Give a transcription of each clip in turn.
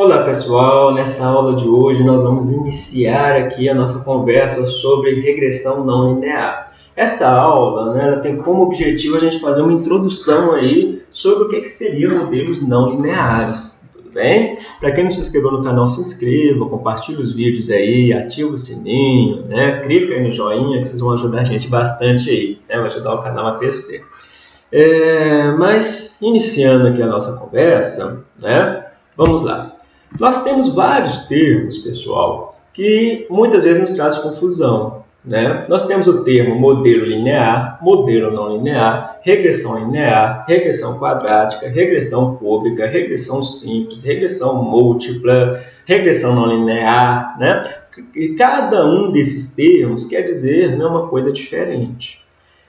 Olá pessoal, nessa aula de hoje nós vamos iniciar aqui a nossa conversa sobre regressão não linear. Essa aula né, ela tem como objetivo a gente fazer uma introdução aí sobre o que, que seriam modelos não lineares. Tudo bem? Para quem não se inscreveu no canal, se inscreva, compartilhe os vídeos aí, ativa o sininho, né? clica aí no joinha que vocês vão ajudar a gente bastante aí, né? vai ajudar o canal a crescer. É, mas iniciando aqui a nossa conversa, né? vamos lá. Nós temos vários termos, pessoal, que muitas vezes nos trazem confusão. Né? Nós temos o termo modelo linear, modelo não linear, regressão linear, regressão quadrática, regressão cúbica, regressão simples, regressão múltipla, regressão não linear. Né? E cada um desses termos quer dizer né, uma coisa diferente.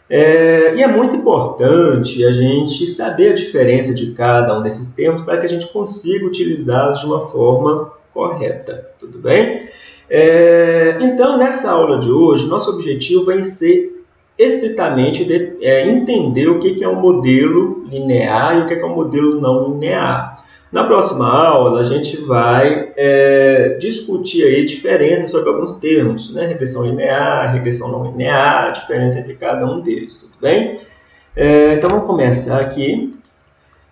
É, e é muito importante a gente saber a diferença de cada um desses termos para que a gente consiga utilizá-los de uma forma correta, tudo bem? É, então, nessa aula de hoje, nosso objetivo vai ser estritamente de, é, entender o que, é um modelo linear e o que, que é um modelo não linear. Na próxima aula, a gente vai é, discutir aí diferenças sobre alguns termos, né? regressão linear, regressão não linear, diferença entre cada um deles, tudo bem? É, então, vamos começar aqui.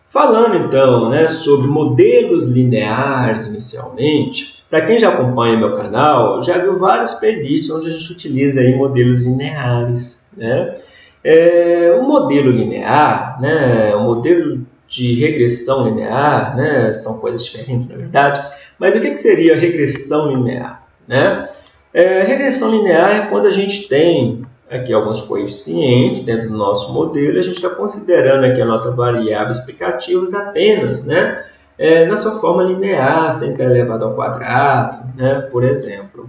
Falando, então, né, sobre modelos lineares inicialmente, para quem já acompanha meu canal, já viu vários playlists onde a gente utiliza aí modelos lineares, né? É, um modelo linear, né, um modelo de regressão linear, né? são coisas diferentes na verdade, mas o que, seria regressão linear? Né? É, regressão linear é quando a gente tem aqui alguns coeficientes dentro do nosso modelo, a gente está considerando aqui a nossa variável explicativas apenas né? É, na sua forma linear, sempre elevado ao quadrado, né? por exemplo.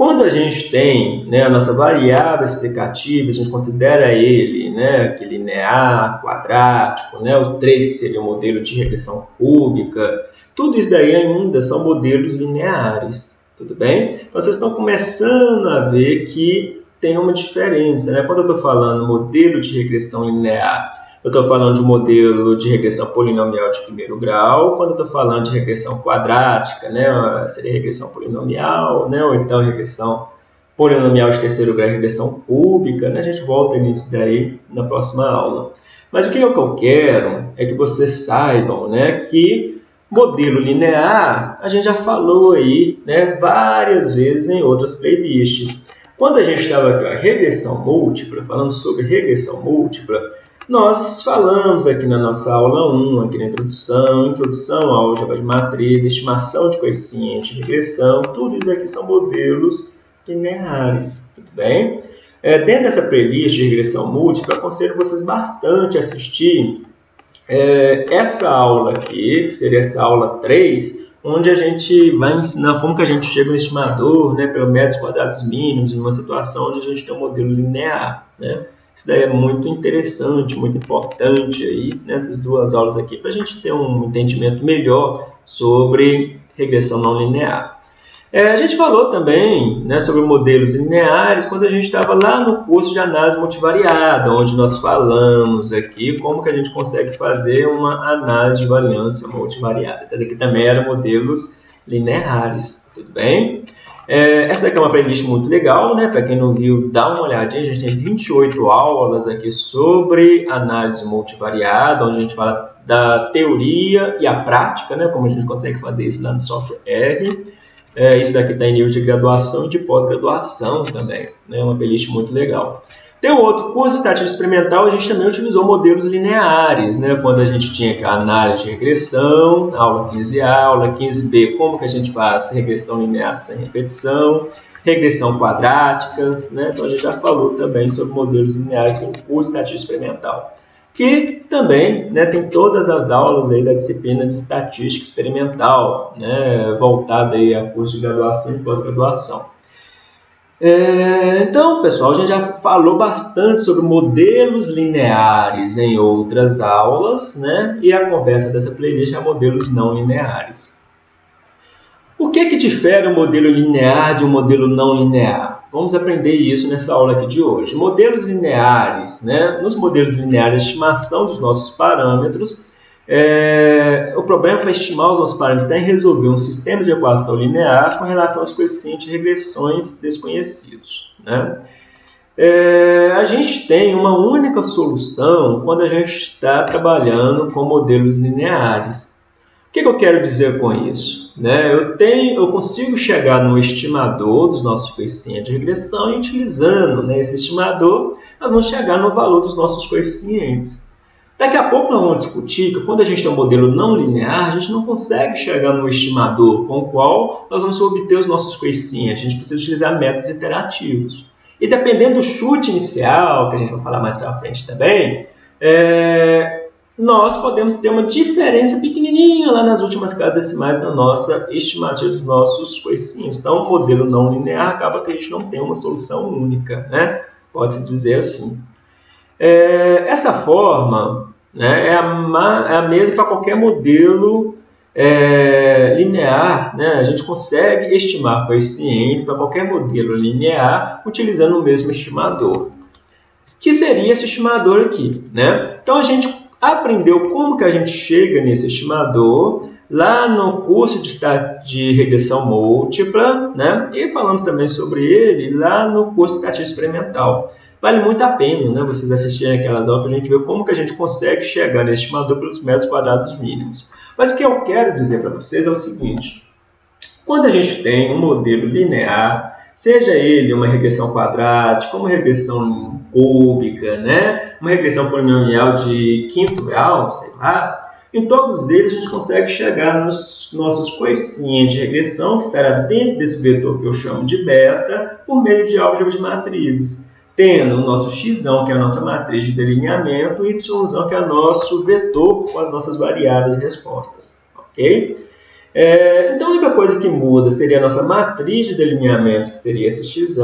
Quando a gente tem né, a nossa variável explicativa, a gente considera ele né, linear, quadrático, né, o 3 que seria o modelo de regressão cúbica, tudo isso daí ainda são modelos lineares, tudo bem? Então, vocês estão começando a ver que tem uma diferença. Né? Quando eu estou falando modelo de regressão linear eu estou falando de um modelo de regressão polinomial de primeiro grau, quando eu estou falando de regressão quadrática, né, seria regressão polinomial, né, ou então regressão polinomial de terceiro grau, regressão cúbica, né, a gente volta nisso daí na próxima aula. Mas o que eu quero é que vocês saibam né, que modelo linear, a gente já falou aí né, várias vezes em outras playlists. Quando a gente estava a regressão múltipla, falando sobre regressão múltipla, nós falamos aqui na nossa aula 1, aqui na introdução, introdução à álgebra de matriz, estimação de coeficiente, regressão, tudo isso aqui são modelos lineares, tudo bem? É, dentro dessa playlist de regressão múltipla, aconselho vocês bastante a assistir é, essa aula aqui, que seria essa aula 3, onde a gente vai ensinar como que a gente chega no estimador, né, pelo métodos quadrados mínimos, em uma situação onde a gente tem um modelo linear, né? Isso daí é muito interessante, muito importante aí nessas duas aulas aqui para a gente ter um entendimento melhor sobre regressão não linear. É, a gente falou também né, sobre modelos lineares quando a gente estava lá no curso de análise multivariada, onde nós falamos aqui como que a gente consegue fazer uma análise de variância multivariada. Então, aqui também eram modelos lineares, tudo bem? É, essa daqui é uma playlist muito legal, né? Para quem não viu, dá uma olhadinha. A gente tem 28 aulas aqui sobre análise multivariada, onde a gente fala da teoria e a prática, né? Como a gente consegue fazer isso lá no software R. É, isso daqui está em nível de graduação e de pós-graduação também. É né? uma playlist muito legal. Tem outro de estatística experimental, a gente também utilizou modelos lineares, né? quando a gente tinha análise de regressão, aula 15A, aula 15B, como que a gente faz regressão linear sem repetição, regressão quadrática, né? então a gente já falou também sobre modelos lineares de estatística experimental, que também né, tem todas as aulas aí da disciplina de estatística experimental, né, voltada aí a curso de graduação e pós-graduação. É, então, pessoal, a gente já falou bastante sobre modelos lineares em outras aulas, né? E a conversa dessa playlist é modelos não lineares. O que, que difere um modelo linear de um modelo não linear? Vamos aprender isso nessa aula aqui de hoje. Modelos lineares, né? Nos modelos lineares, a estimação dos nossos parâmetros É, o problema para estimar os nossos parâmetros em resolver um sistema de equação linear com relação aos coeficientes de regressões desconhecidos. Né? É, a gente tem uma única solução quando a gente está trabalhando com modelos lineares. O que, que eu quero dizer com isso? Né? Eu, tenho, eu consigo chegar no estimador dos nossos coeficientes de regressão e utilizando né, esse estimador, nós vamos chegar no valor dos nossos coeficientes. Daqui a pouco nós vamos discutir que quando a gente tem um modelo não linear, a gente não consegue chegar no estimador com o qual nós vamos obter os nossos coeficientes. A gente precisa utilizar métodos iterativos. E dependendo do chute inicial, que a gente vai falar mais para frente também, é, nós podemos ter uma diferença pequenininha lá nas últimas casas decimais da nossa estimativa dos nossos coeficientes. Então, o modelo não linear acaba que a gente não tem uma solução única, né? Pode-se dizer assim. É, essa forma né, é, a, é a mesma para qualquer modelo é, linear. Né? A gente consegue estimar coeficiente para qualquer modelo linear utilizando o mesmo estimador. Que seria esse estimador aqui. Né? Então a gente aprendeu como que a gente chega nesse estimador lá no curso de, de regressão múltipla, né? e falamos também sobre ele lá no curso de estatística experimental. Vale muito a pena né, vocês assistirem aquelas aulas para a gente ver como que a gente consegue chegar nesse estimador pelos metros quadrados mínimos. Mas o que eu quero dizer para vocês é o seguinte. Quando a gente tem um modelo linear, seja ele uma regressão quadrática, uma regressão cúbica, né? uma regressão polinomial de quinto grau, sei lá, em todos eles a gente consegue chegar nos nossos coeficientes de regressão, que estará dentro desse vetor que eu chamo de beta, por meio de álgebra de matrizes tendo o nosso x, que é a nossa matriz de delineamento, e y, que é o nosso vetor com as nossas variáveis respostas. Ok? É, então, a única coisa que muda seria a nossa matriz de delineamento, que seria esse x,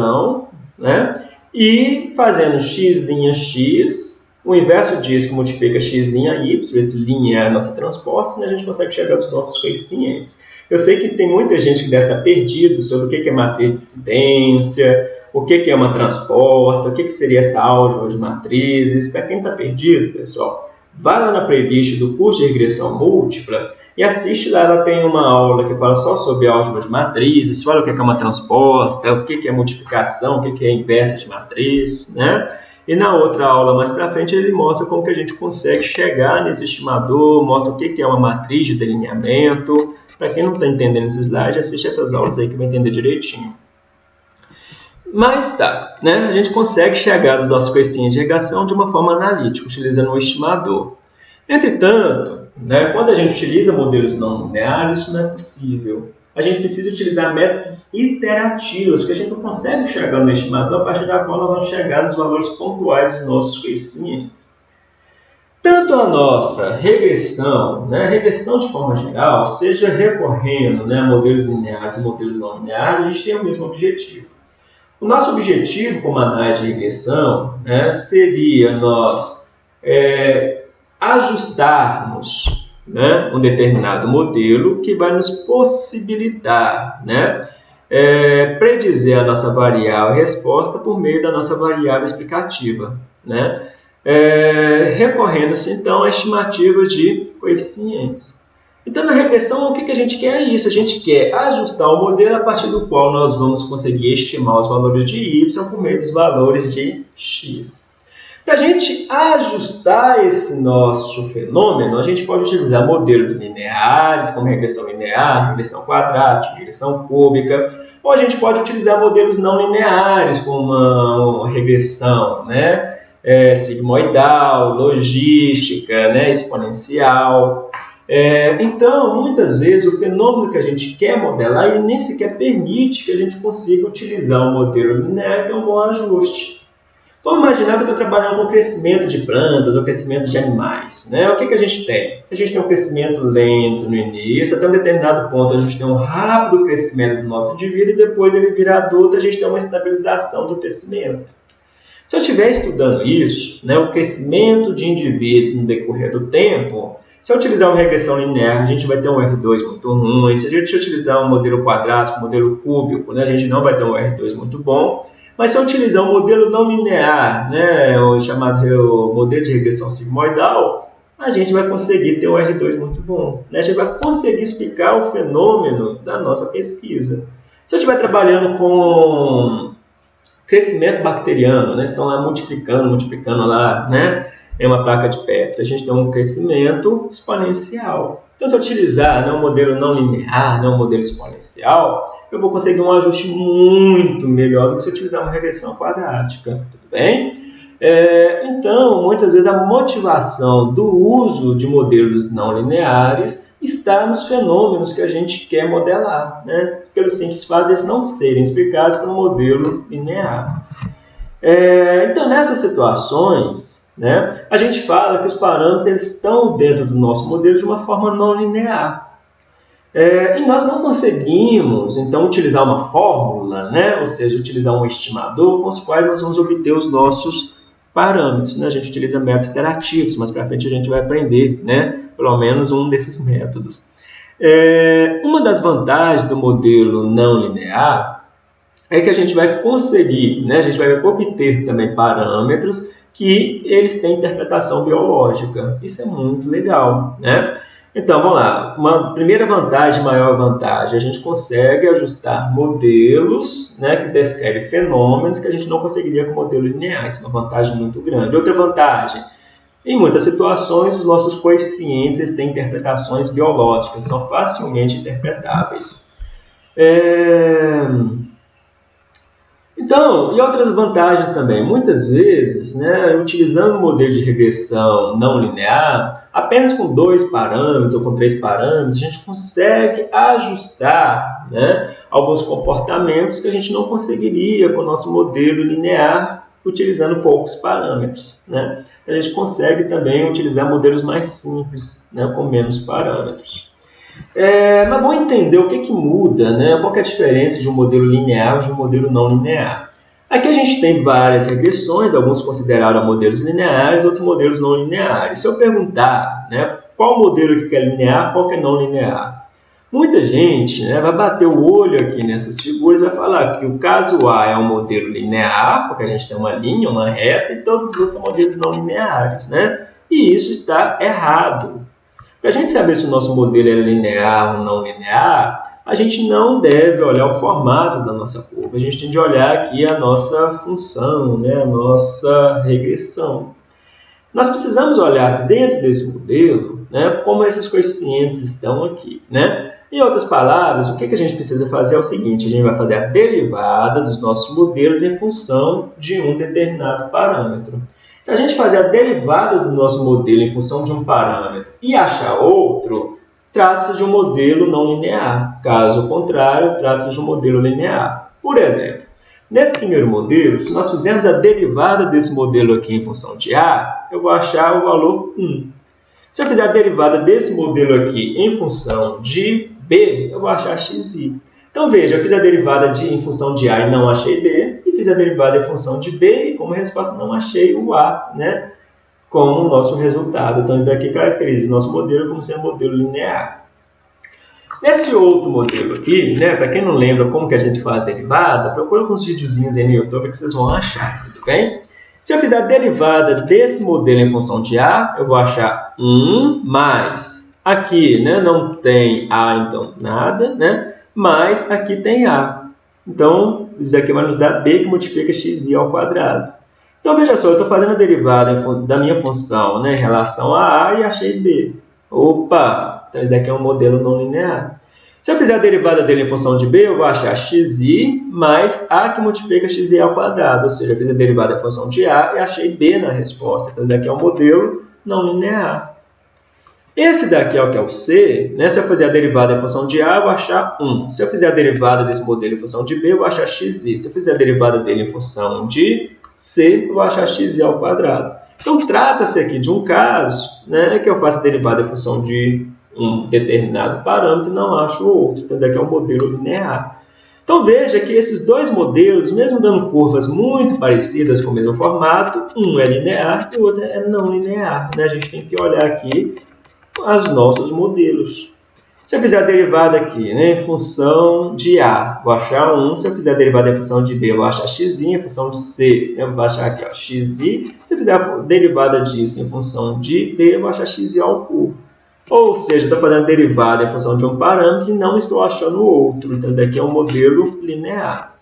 né? e fazendo x' x, o inverso disso que multiplica x' y, esse linha é a nossa transposta, né? a gente consegue chegar aos nossos coeficientes. Eu sei que tem muita gente que deve estar perdido sobre o que é matriz de incidência, o que, é uma transposta, o que, que seria essa álgebra de matrizes. Para quem está perdido, pessoal, vai lá na playlist do curso de regressão múltipla e assiste lá, ela tem uma aula que fala só sobre álgebra de matrizes, fala o que é uma transposta, o que é multiplicação, o que é inversa de matriz, né? E na outra aula mais para frente ele mostra como que a gente consegue chegar nesse estimador, mostra o que é uma matriz de delineamento. Para quem não está entendendo esse slide, assiste essas aulas aí que vai entender direitinho. Mas tá, né? a gente consegue chegar dos nossos coeficientes de regação de uma forma analítica, utilizando um estimador. Entretanto, né, quando a gente utiliza modelos não lineares, isso não é possível. A gente precisa utilizar métodos iterativos, porque a gente não consegue chegar no estimador a partir da qual nós vamos chegar nos valores pontuais dos nossos coeficientes. Tanto a nossa regressão, né, a regressão de forma geral, seja recorrendo né, a modelos lineares e modelos não lineares, a gente tem o mesmo objetivo. O nosso objetivo como análise de regressão né, seria nós é, ajustarmos né, um determinado modelo que vai nos possibilitar né, é, predizer a nossa variável resposta por meio da nossa variável explicativa, né, é, recorrendo-se então a estimativas de coeficientes. Então, na regressão, o que, que a gente quer é isso. A gente quer ajustar o modelo a partir do qual nós vamos conseguir estimar os valores de y por meio dos valores de x. Para a gente ajustar esse nosso fenômeno, a gente pode utilizar modelos lineares, como regressão linear, regressão quadrática, regressão cúbica, ou a gente pode utilizar modelos não lineares, como uma regressão né? É, sigmoidal, logística, né? exponencial. É, então, muitas vezes, o fenômeno que a gente quer modelar, ele nem sequer permite que a gente consiga utilizar um modelo linear e ter um bom ajuste. Vamos imaginar que eu estou trabalhando com crescimento de plantas ou crescimento de animais. Né? O que, que a gente tem? A gente tem um crescimento lento no início, até um determinado ponto a gente tem um rápido crescimento do nosso indivíduo e depois ele vira adulto, a gente tem uma estabilização do crescimento. Se eu estiver estudando isso, né, o crescimento de indivíduos no decorrer do tempo, se eu utilizar uma regressão linear, a gente vai ter um R2 muito ruim. Se a gente utilizar um modelo quadrático, um modelo cúbico, né, a gente não vai ter um R2 muito bom. Mas se eu utilizar um modelo não linear, né, o chamado o modelo de regressão sigmoidal, a gente vai conseguir ter um R2 muito bom. Né? A gente vai conseguir explicar o fenômeno da nossa pesquisa. Se eu estiver trabalhando com crescimento bacteriano, né? estão lá multiplicando, multiplicando lá, né? Em uma placa de Petri, a gente tem um crescimento exponencial. Então, se eu utilizar né, um modelo não linear, né, um modelo exponencial, eu vou conseguir um ajuste muito melhor do que se eu utilizar uma regressão quadrática. Tudo bem? É, então, muitas vezes a motivação do uso de modelos não lineares está nos fenômenos que a gente quer modelar, né? pelo simples fato de não serem explicados por um modelo linear. É, então, nessas situações, né, a gente fala que os parâmetros estão dentro do nosso modelo de uma forma não linear. É, e nós não conseguimos, então, utilizar uma fórmula, né, ou seja, utilizar um estimador com os quais nós vamos obter os nossos parâmetros. Né? A gente utiliza métodos iterativos, mas para frente a gente vai aprender né? pelo menos um desses métodos. É, uma das vantagens do modelo não linear é que a gente vai conseguir, né? a gente vai obter também parâmetros que eles têm interpretação biológica. Isso é muito legal. Né? Então, vamos lá. Uma primeira vantagem, maior vantagem, a gente consegue ajustar modelos né, que descrevem fenômenos que a gente não conseguiria com modelo linear. Isso é uma vantagem muito grande. Outra vantagem, em muitas situações, os nossos coeficientes têm interpretações biológicas, são facilmente interpretáveis. É... Então, e outra vantagem também, muitas vezes, né, utilizando o modelo de regressão não linear, apenas com dois parâmetros ou com três parâmetros, a gente consegue ajustar né, alguns comportamentos que a gente não conseguiria com o nosso modelo linear utilizando poucos parâmetros. Né? A gente consegue também utilizar modelos mais simples, né, com menos parâmetros. É, mas vamos entender o que, que muda, né? qual é a diferença de um modelo linear de um modelo não linear. Aqui a gente tem várias regressões, alguns consideraram modelos lineares, outros modelos não lineares. Se eu perguntar né, qual modelo que é linear, qual que é não linear, muita gente né, vai bater o olho aqui nessas figuras e vai falar que o caso A é um modelo linear, porque a gente tem uma linha, uma reta, e todos os outros são modelos não lineares. Né? E isso está errado. Para a gente saber se o nosso modelo é linear ou não linear, a gente não deve olhar o formato da nossa curva, a gente tem de olhar aqui a nossa função, né, a nossa regressão. Nós precisamos olhar dentro desse modelo né, como esses coeficientes estão aqui. Né? Em outras palavras, o que, que a gente precisa fazer é o seguinte, a gente vai fazer a derivada dos nossos modelos em função de um determinado parâmetro. Se a gente fazer a derivada do nosso modelo em função de um parâmetro e achar outro, trata-se de um modelo não linear. Caso contrário, trata-se de um modelo linear. Por exemplo, nesse primeiro modelo, se nós fizermos a derivada desse modelo aqui em função de A, eu vou achar o valor 1. Se eu fizer a derivada desse modelo aqui em função de B, eu vou achar xi. Então veja, eu fiz a derivada de, em função de A e não achei B, fiz a derivada em função de b e como resposta não achei o a, né, como nosso resultado. Então isso daqui caracteriza o nosso modelo como sendo um modelo linear. Nesse outro modelo aqui, né, para quem não lembra como que a gente faz derivada, procura alguns videozinhos aí no YouTube que vocês vão achar, tudo bem? Se eu fizer a derivada desse modelo em função de a, eu vou achar 1 mais, aqui né, não tem a, então nada, né, mas aqui tem a. Então, isso aqui vai nos dar b que multiplica xi ao quadrado. Então, veja só, eu estou fazendo a derivada da minha função né, em relação a a e achei b. Opa! Então, isso daqui é um modelo não linear. Se eu fizer a derivada dele em função de b, eu vou achar xi mais a que multiplica xi ao quadrado. Ou seja, eu fiz a derivada em função de a e achei b na resposta. Então, isso daqui é um modelo não linear. Esse daqui é o que é o C, né? se eu fizer a derivada em função de A, eu vou achar 1. Se eu fizer a derivada desse modelo em função de B, eu vou achar xi. Se eu fizer a derivada dele em função de C, eu achar xi ao quadrado. Então, trata-se aqui de um caso né, que eu faço a derivada em função de um determinado parâmetro e não acho o outro. Então, daqui é um modelo linear. Então, veja que esses dois modelos, mesmo dando curvas muito parecidas com o mesmo formato, um é linear e o outro é não linear. Né? A gente tem que olhar aqui os nossos modelos. Se eu fizer a derivada aqui, né, em função de A, vou achar 1. Se eu fizer a derivada em função de B, eu vou achar x, em função de C, eu vou achar aqui ó, xi. Se eu fizer a derivada disso em função de D, eu vou achar xi ao cubo. Ou seja, estou fazendo derivada em função de um parâmetro e não estou achando outro. Então, isso daqui é um modelo linear.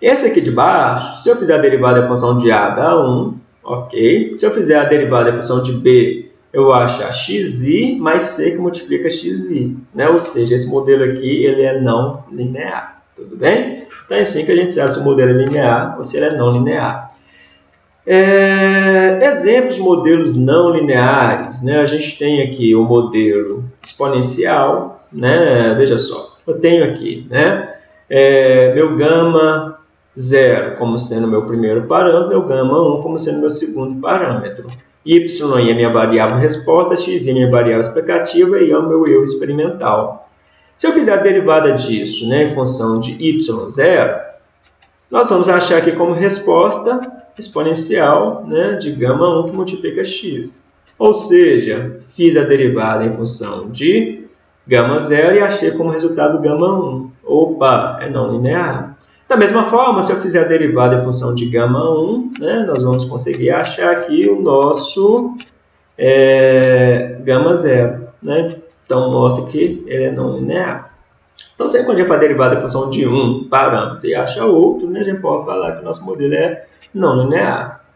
Esse aqui de baixo, se eu fizer a derivada em função de A, dá 1. Ok. Se eu fizer a derivada em função de B, eu vou achar xi mais c que multiplica xi. Né? Ou seja, esse modelo aqui ele é não linear. Tudo bem? Então é assim que a gente sabe se o modelo é linear ou se ele é não linear. É, exemplos de modelos não lineares. Né? A gente tem aqui o modelo exponencial. Né? Veja só, eu tenho aqui né? É, meu gama 0 como sendo meu primeiro parâmetro, meu gama 1 como sendo meu segundo parâmetro. Y é minha variável resposta, x é minha variável explicativa e é o meu eu experimental. Se eu fizer a derivada disso né, em função de y0, nós vamos achar aqui como resposta exponencial né, de gama 1 que multiplica x. Ou seja, fiz a derivada em função de gama 0 e achei como resultado gama 1. Opa, é não linear. Da mesma forma, se eu fizer a derivada em função de gama 1, né, nós vamos conseguir achar aqui o nosso é, gama 0. Né? Então, mostra que ele é não linear. Então, sempre quando a gente faz derivada em função de um parâmetro e acha outro, né, a gente pode falar que o nosso modelo é não linear.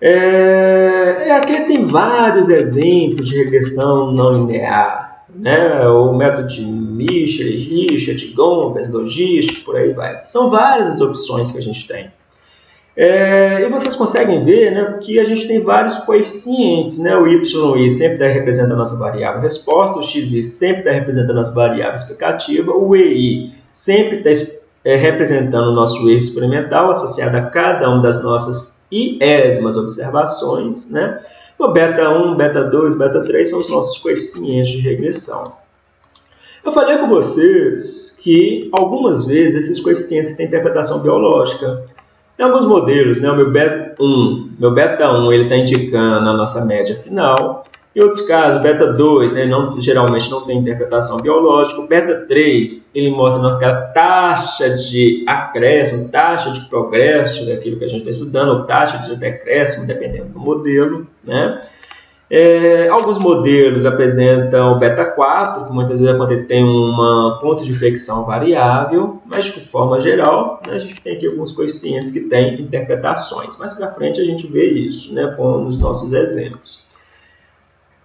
É, aqui tem vários exemplos de regressão não linear né? o método de Michel, Richard, Gomes, Logístico, por aí vai. São várias as opções que a gente tem. É, e vocês conseguem ver né, que a gente tem vários coeficientes. Né? O y sempre está representando a nossa variável resposta, o xi sempre está representando a nossa variável explicativa, o ei sempre está é, representando o nosso erro experimental associado a cada uma das nossas iésmas observações. Né? O beta 1, beta 2, beta 3 são os nossos coeficientes de regressão. Eu falei com vocês que algumas vezes esses coeficientes têm interpretação biológica. Em alguns modelos, né, o meu beta 1, meu beta 1 está indicando a nossa média final, em outros casos, beta 2 né, não, geralmente não tem interpretação biológica. Beta 3 ele mostra aquela taxa de acréscimo, taxa de progresso daquilo que a gente está estudando, ou taxa de decréscimo, dependendo do modelo. Né? É, alguns modelos apresentam beta 4, que muitas vezes é tem um ponto de flexão variável, mas de forma geral, né, a gente tem aqui alguns coeficientes que têm interpretações. Mais para frente a gente vê isso né, com os nossos exemplos.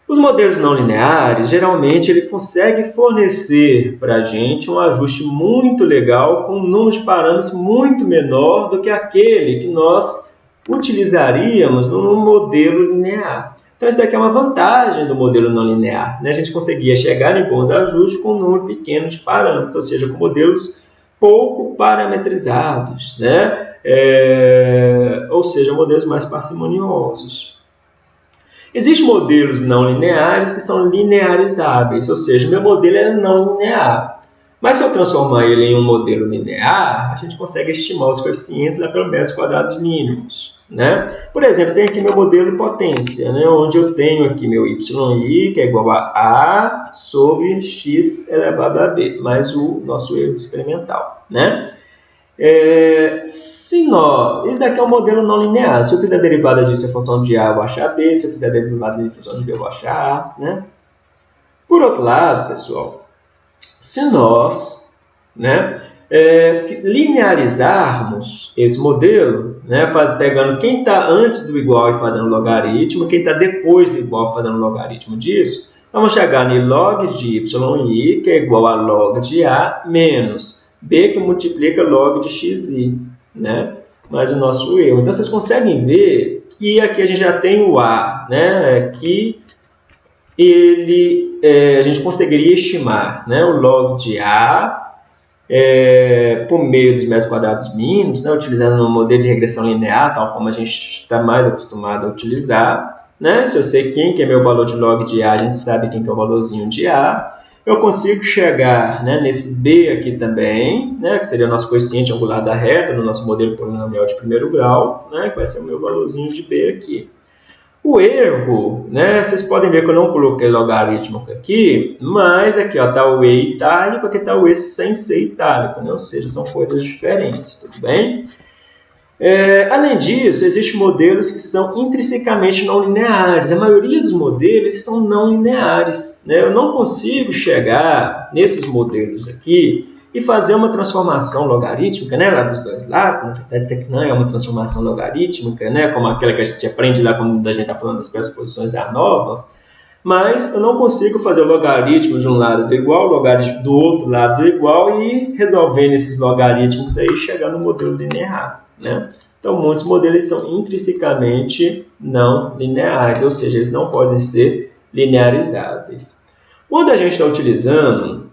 Os modelos não lineares, geralmente, ele consegue fornecer para a gente um ajuste muito legal com um número de parâmetros muito menor do que aquele que nós utilizaríamos num modelo linear. Então, isso daqui é uma vantagem do modelo não linear. Né? A gente conseguia chegar em bons ajustes com um número pequeno de parâmetros, ou seja, com modelos pouco parametrizados, né? É... ou seja, modelos mais parcimoniosos. Existem modelos não lineares que são linearizáveis, ou seja, meu modelo é não linear. Mas se eu transformar ele em um modelo linear, a gente consegue estimar os coeficientes da pelo metros quadrados mínimos. Né? Por exemplo, tem aqui meu modelo potência, né? onde eu tenho aqui meu yi, que é igual a A sobre x elevado a b, mais o nosso erro experimental. Né? É, se nós, isso daqui é um modelo não linear. Se eu fizer derivada disso em função de A, eu vou achar B. Se eu fizer derivada em função de B, eu vou achar A. Né? Por outro lado, pessoal, se nós né, é, linearizarmos esse modelo, né, faz, pegando quem está antes do igual e fazendo logaritmo, quem está depois do igual fazendo logaritmo disso, vamos chegar em log de yi, que é igual a log de A, menos B que multiplica log de xi, né? mais o nosso erro. Então, vocês conseguem ver que aqui a gente já tem o A, né? que ele, é, a gente conseguiria estimar né? o log de A é, por meio dos metros quadrados mínimos, né? utilizando um modelo de regressão linear, tal como a gente está mais acostumado a utilizar. Né? Se eu sei quem que é meu valor de log de A, a gente sabe quem que é o valorzinho de A eu consigo chegar né, nesse B aqui também, né, que seria o nosso coeficiente angular da reta, no nosso modelo polinomial de primeiro grau, né, que vai ser o meu valorzinho de B aqui. O erro, né, vocês podem ver que eu não coloquei logaritmo aqui, mas aqui está o E itálico, aqui está o E sem ser itálico, né? ou seja, são coisas diferentes, tudo bem? É, além disso, existem modelos que são intrinsecamente não lineares. A maioria dos modelos são não lineares. Né? Eu não consigo chegar nesses modelos aqui e fazer uma transformação logarítmica né, lá dos dois lados. Na verdade, que não é uma transformação logarítmica, né, como aquela que a gente aprende lá quando a gente está falando das pressuposições da nova. Mas eu não consigo fazer o logaritmo de um lado do igual, o logaritmo do outro lado do igual e resolvendo esses logaritmos aí chegar no modelo linear. Né? Então, muitos modelos são intrinsecamente não lineares, ou seja, eles não podem ser linearizáveis. Quando a gente está utilizando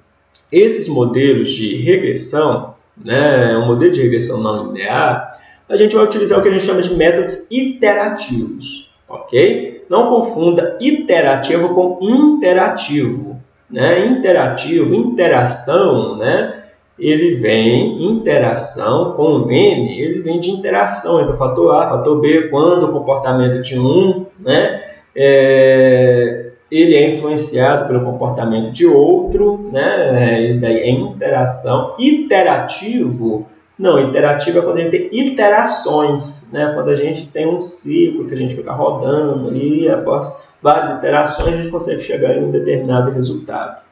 esses modelos de regressão, né, um modelo de regressão não linear, a gente vai utilizar o que a gente chama de métodos iterativos, ok? Não confunda iterativo com interativo. Né? Interativo, interação, né? Ele vem interação com o N, ele vem de interação entre o fator A, fator B, quando o comportamento de um, né, é, ele é influenciado pelo comportamento de outro, né, isso daí é interação. Iterativo, não, interativo é quando a gente tem iterações, né, quando a gente tem um ciclo que a gente fica rodando e após várias iterações a gente consegue chegar em um determinado resultado.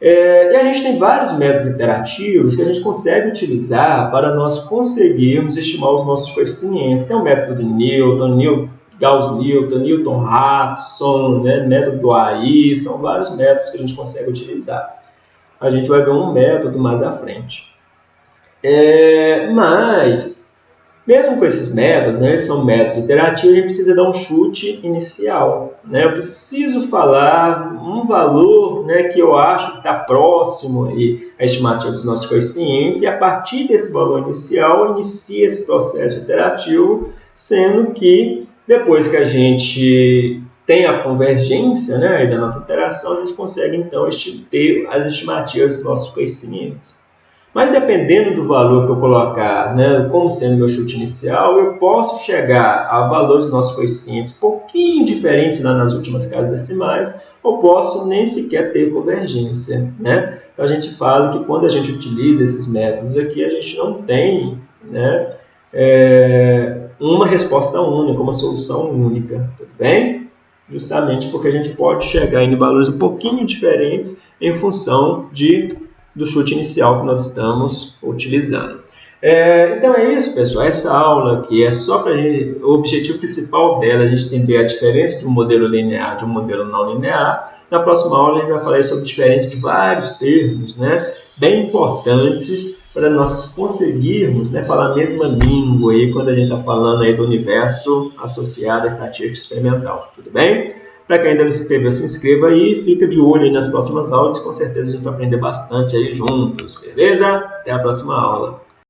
É, e a gente tem vários métodos interativos que a gente consegue utilizar para nós conseguirmos estimar os nossos coeficientes. Tem o método de Newton, Newton Gauss-Newton, Newton-Raphson, né, método do AI, são vários métodos que a gente consegue utilizar. A gente vai ver um método mais à frente. É, mas mesmo com esses métodos, né, eles são métodos iterativos, a gente precisa dar um chute inicial. Né? Eu preciso falar um valor né, que eu acho que está próximo aí, à estimativa dos nossos coeficientes, e a partir desse valor inicial, inicia esse processo iterativo, sendo que depois que a gente tem a convergência né, da nossa interação, a gente consegue então ter as estimativas dos nossos coeficientes. Mas dependendo do valor que eu colocar, né, como sendo meu chute inicial, eu posso chegar a valores nossos coeficientes pouquinho diferentes lá nas últimas casas decimais, ou posso nem sequer ter convergência. Né? Então a gente fala que quando a gente utiliza esses métodos aqui, a gente não tem né, é, uma resposta única, uma solução única. Tudo bem? Justamente porque a gente pode chegar em valores um pouquinho diferentes em função de do chute inicial que nós estamos utilizando. É, então é isso, pessoal. Essa aula aqui é só para o objetivo principal dela, a gente entender a diferença de um modelo linear de um modelo não linear. Na próxima aula a gente vai falar sobre a diferença de vários termos, né, bem importantes para nós conseguirmos né, falar a mesma língua aí quando a gente está falando aí do universo associado à estatística experimental. Tudo bem? Para quem ainda não se inscreveu, se inscreva aí, fica de olho nas próximas aulas, com certeza a gente vai aprender bastante aí juntos, beleza? Até a próxima aula.